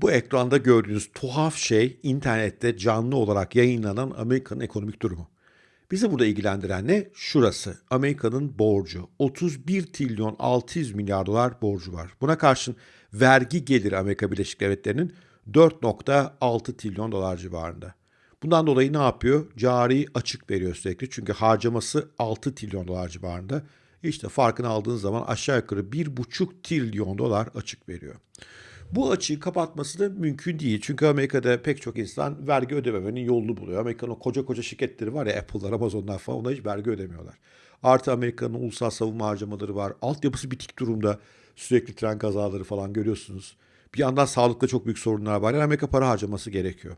Bu ekranda gördüğünüz tuhaf şey internette canlı olarak yayınlanan Amerika'nın ekonomik durumu. Bizi burada ilgilendiren ne? Şurası. Amerika'nın borcu. 31 trilyon 600 milyar dolar borcu var. Buna karşın vergi geliri Amerika Birleşik Devletleri'nin 4.6 trilyon dolar civarında. Bundan dolayı ne yapıyor? Cari açık veriyor sürekli. Çünkü harcaması 6 trilyon dolar civarında. İşte farkını aldığınız zaman aşağı yukarı 1,5 trilyon dolar açık veriyor. Bu açığı kapatması da mümkün değil. Çünkü Amerika'da pek çok insan vergi ödememenin yolunu buluyor. Amerika'nın koca koca şirketleri var ya Apple'lar, Amazon'lar falan ona hiç vergi ödemiyorlar. Artı Amerika'nın ulusal savunma harcamaları var. Altyapısı bitik durumda. Sürekli tren kazaları falan görüyorsunuz. Bir yandan sağlıkta çok büyük sorunlar var. Yani Amerika para harcaması gerekiyor.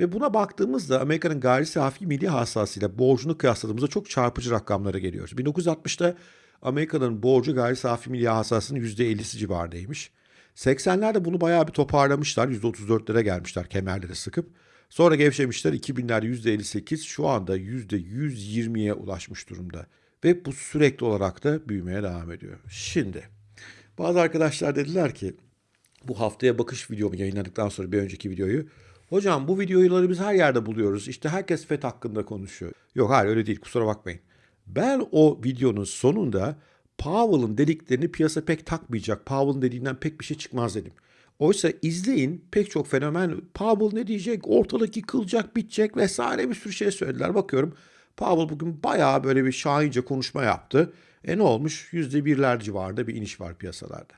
Ve buna baktığımızda Amerika'nın gayri safi milli hasılasıyla borcunu kıyasladığımızda çok çarpıcı rakamlara geliyoruz. 1960'da Amerika'nın borcu gayri safi milli hasılasının %50'si civarındaymış. 80'lerde bunu bayağı bir toparlamışlar. %34'lere gelmişler kemerleri sıkıp. Sonra gevşemişler 2000'lerde %58 şu anda %120'ye ulaşmış durumda. Ve bu sürekli olarak da büyümeye devam ediyor. Şimdi bazı arkadaşlar dediler ki bu haftaya bakış videomu yayınladıktan sonra bir önceki videoyu Hocam bu videoları biz her yerde buluyoruz. İşte herkes FED hakkında konuşuyor. Yok hayır öyle değil kusura bakmayın. Ben o videonun sonunda Powell'ın dediklerini piyasa pek takmayacak. Powell'ın dediğinden pek bir şey çıkmaz dedim. Oysa izleyin pek çok fenomen Powell ne diyecek, ortalık yıkılacak, bitecek vesaire bir sürü şey söylediler. Bakıyorum Powell bugün bayağı böyle bir şahince konuşma yaptı. E ne olmuş? Yüzde birler civarında bir iniş var piyasalarda.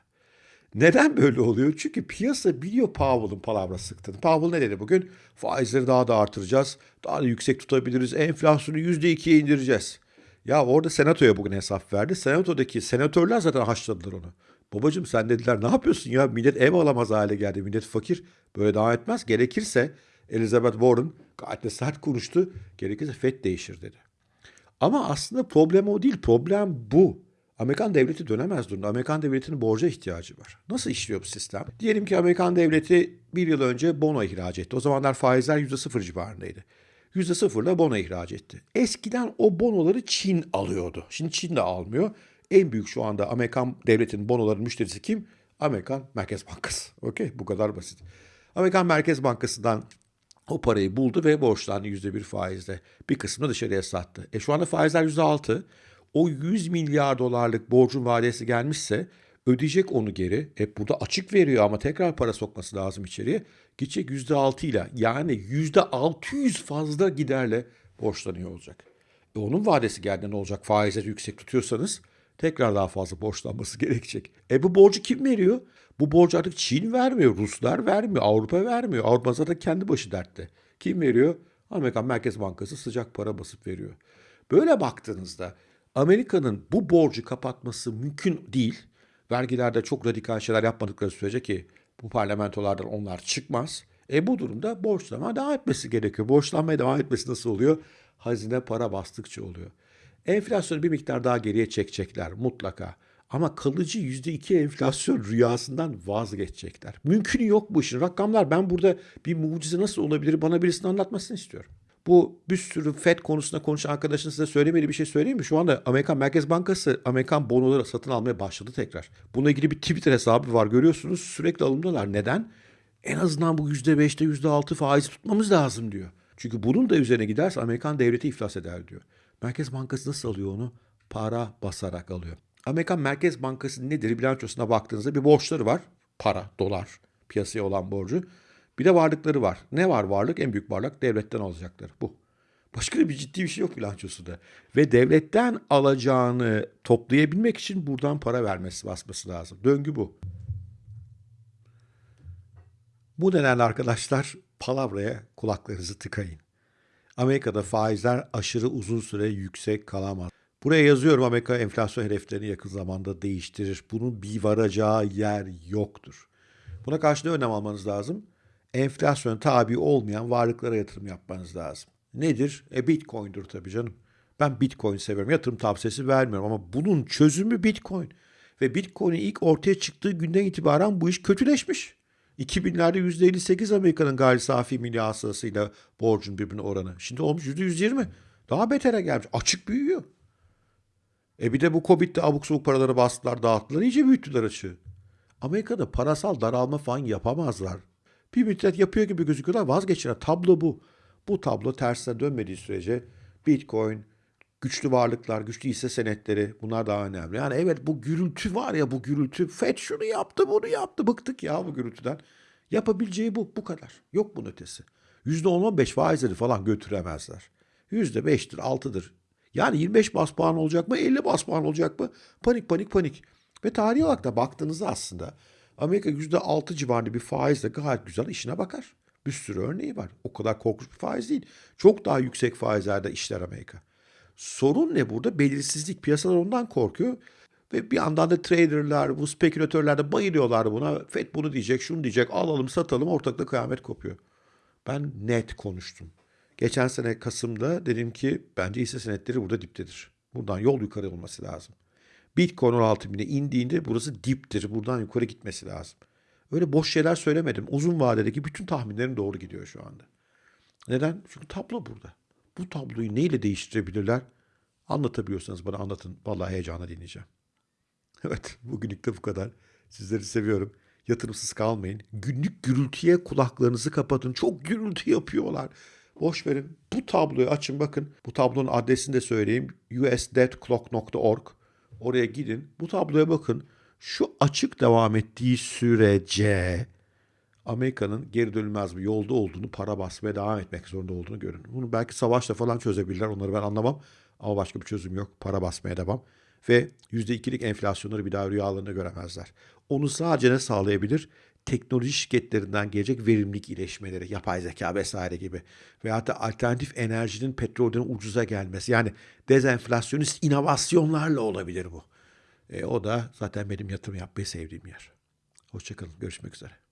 Neden böyle oluyor? Çünkü piyasa biliyor Powell'ın palavra sıktığını. Powell ne dedi bugün? Faizleri daha da artıracağız. Daha da yüksek tutabiliriz. Enflasyonu %2'ye indireceğiz. Ya orada senatoya bugün hesap verdi. Senatodaki senatörler zaten haşladılar onu. Babacım sen dediler ne yapıyorsun ya? Millet ev alamaz hale geldi. Millet fakir. Böyle devam etmez. Gerekirse Elizabeth Warren gayet de sert konuştu. Gerekirse FED değişir dedi. Ama aslında problem o değil. Problem bu. Amerikan devleti dönemez durumda. Amerikan devletinin borca ihtiyacı var. Nasıl işliyor bu sistem? Diyelim ki Amerikan devleti bir yıl önce bono ihraç etti. O zamanlar faizler %0 civarındaydı. %0'la bono ihraç etti. Eskiden o bonoları Çin alıyordu. Şimdi Çin de almıyor. En büyük şu anda Amerikan devletinin bonoların müşterisi kim? Amerikan Merkez Bankası. Okey bu kadar basit. Amerikan Merkez Bankası'ndan o parayı buldu ve borçlandı %1 faizle. Bir kısmını dışarıya sattı. E şu anda faizler %6 o 100 milyar dolarlık borcun vadesi gelmişse ödeyecek onu geri. E burada açık veriyor ama tekrar para sokması lazım içeriye. Gidecek %6 ile yani %600 fazla giderle borçlanıyor olacak. E onun vadesi geldiğinde ne olacak? Faizleri yüksek tutuyorsanız tekrar daha fazla borçlanması gerekecek. E bu borcu kim veriyor? Bu borcu artık Çin vermiyor, Ruslar vermiyor, Avrupa vermiyor. Avrupa zaten kendi başı dertte. Kim veriyor? Amerikan Merkez Bankası sıcak para basıp veriyor. Böyle baktığınızda Amerika'nın bu borcu kapatması mümkün değil. Vergilerde çok radikal şeyler yapmadıkları sürece ki bu parlamentolardan onlar çıkmaz. E bu durumda borçlanma devam etmesi gerekiyor. Borçlanmaya devam etmesi nasıl oluyor? Hazine para bastıkça oluyor. Enflasyonu bir miktar daha geriye çekecekler mutlaka. Ama kalıcı %2 enflasyon rüyasından vazgeçecekler. Mümkünü yok bu işin. Rakamlar ben burada bir mucize nasıl olabilir bana birisinin anlatmasını istiyorum. Bu bir sürü FED konusunda konuşan arkadaşın size söylemediği bir şey söyleyeyim mi? Şu anda Amerikan Merkez Bankası Amerikan bonoları satın almaya başladı tekrar. Bununla ilgili bir Twitter hesabı var görüyorsunuz. Sürekli alımdalar. Neden? En azından bu %5'te %6 faiz tutmamız lazım diyor. Çünkü bunun da üzerine giderse Amerikan devleti iflas eder diyor. Merkez Bankası nasıl alıyor onu? Para basarak alıyor. Amerikan Merkez Bankası nedir? Bilançosuna baktığınızda bir borçları var. Para, dolar, piyasaya olan borcu. Bir de varlıkları var. Ne var varlık? En büyük varlık devletten alacakları. Bu. Başka bir ciddi bir şey yok bilançosunda. Ve devletten alacağını toplayabilmek için buradan para vermesi basması lazım. Döngü bu. Bu nedenle arkadaşlar palavraya kulaklarınızı tıkayın. Amerika'da faizler aşırı uzun süre yüksek kalamaz. Buraya yazıyorum Amerika enflasyon hedeflerini yakın zamanda değiştirir. Bunun bir varacağı yer yoktur. Buna karşı ne önlem almanız lazım? Enflasyon tabi olmayan varlıklara yatırım yapmanız lazım. Nedir? E Bitcoin'dir tabii canım. Ben Bitcoin seviyorum. Yatırım tavsiyesi vermiyorum ama bunun çözümü Bitcoin. Ve Bitcoin'in ilk ortaya çıktığı günden itibaren bu iş kötüleşmiş. 2000'lerde %58 Amerika'nın gayri safi milli hasılasıyla borcun birbirine oranı. Şimdi olmuş %120. Daha betere gelmiş. Açık büyüyor. E bir de bu Covid'de abuk sabuk paraları bastılar, dağıttılar. iyice büyüttüler açığı. Amerika'da parasal daralma falan yapamazlar. Bir müddet yapıyor gibi gözüküyorlar vazgeçiyorlar. Tablo bu. Bu tablo tersine dönmediği sürece Bitcoin, güçlü varlıklar, güçlü hisse senetleri bunlar daha önemli. Yani evet bu gürültü var ya bu gürültü. FED şunu yaptı bunu yaptı. Bıktık ya bu gürültüden. Yapabileceği bu. Bu kadar. Yok bunun ötesi. %10-15 faizleri falan götüremezler. %5'tir, 6'dır. Yani 25 bas puan olacak mı, 50 bas puan olacak mı? Panik panik panik. Ve tarihi olarak da baktığınızda aslında Amerika %6 civarında bir faizle gayet güzel işine bakar. Bir sürü örneği var. O kadar korkunç bir faiz değil. Çok daha yüksek faizlerde işler Amerika. Sorun ne burada? Belirsizlik. Piyasalar ondan korkuyor. Ve bir yandan da traderlar, bu spekülatörler de bayılıyorlar buna. FED bunu diyecek, şunu diyecek, alalım satalım ortakta kıyamet kopuyor. Ben net konuştum. Geçen sene Kasım'da dedim ki bence hisse senetleri burada diptedir. Buradan yol yukarı olması lazım. Bitcoin 16 bine indiğinde burası diptir. Buradan yukarı gitmesi lazım. Öyle boş şeyler söylemedim. Uzun vadedeki bütün tahminlerim doğru gidiyor şu anda. Neden? Çünkü tablo burada. Bu tabloyu neyle değiştirebilirler? Anlatabiliyorsanız bana anlatın. Vallahi heyecanla dinleyeceğim. Evet, bugünlük de bu kadar. Sizleri seviyorum. Yatırımsız kalmayın. Günlük gürültüye kulaklarınızı kapatın. Çok gürültü yapıyorlar. Boş verin. Bu tabloyu açın bakın. Bu tablonun adresini de söyleyeyim. usdeadclock.org. Oraya gidin. Bu tabloya bakın. Şu açık devam ettiği sürece Amerika'nın geri dönülmez bir yolda olduğunu, para basmaya devam etmek zorunda olduğunu görün. Bunu belki savaşla falan çözebilirler. Onları ben anlamam. Ama başka bir çözüm yok. Para basmaya devam. Ve %2'lik enflasyonları bir daha rüyalarında göremezler. Onu sadece ne sağlayabilir? Teknoloji şirketlerinden gelecek verimlilik iyileşmeleri, yapay zeka vesaire gibi. Veyahut da alternatif enerjinin petrolden ucuza gelmesi. Yani dezenflasyonist inovasyonlarla olabilir bu. E, o da zaten benim yatırım yapmayı sevdiğim yer. Hoşçakalın. Görüşmek üzere.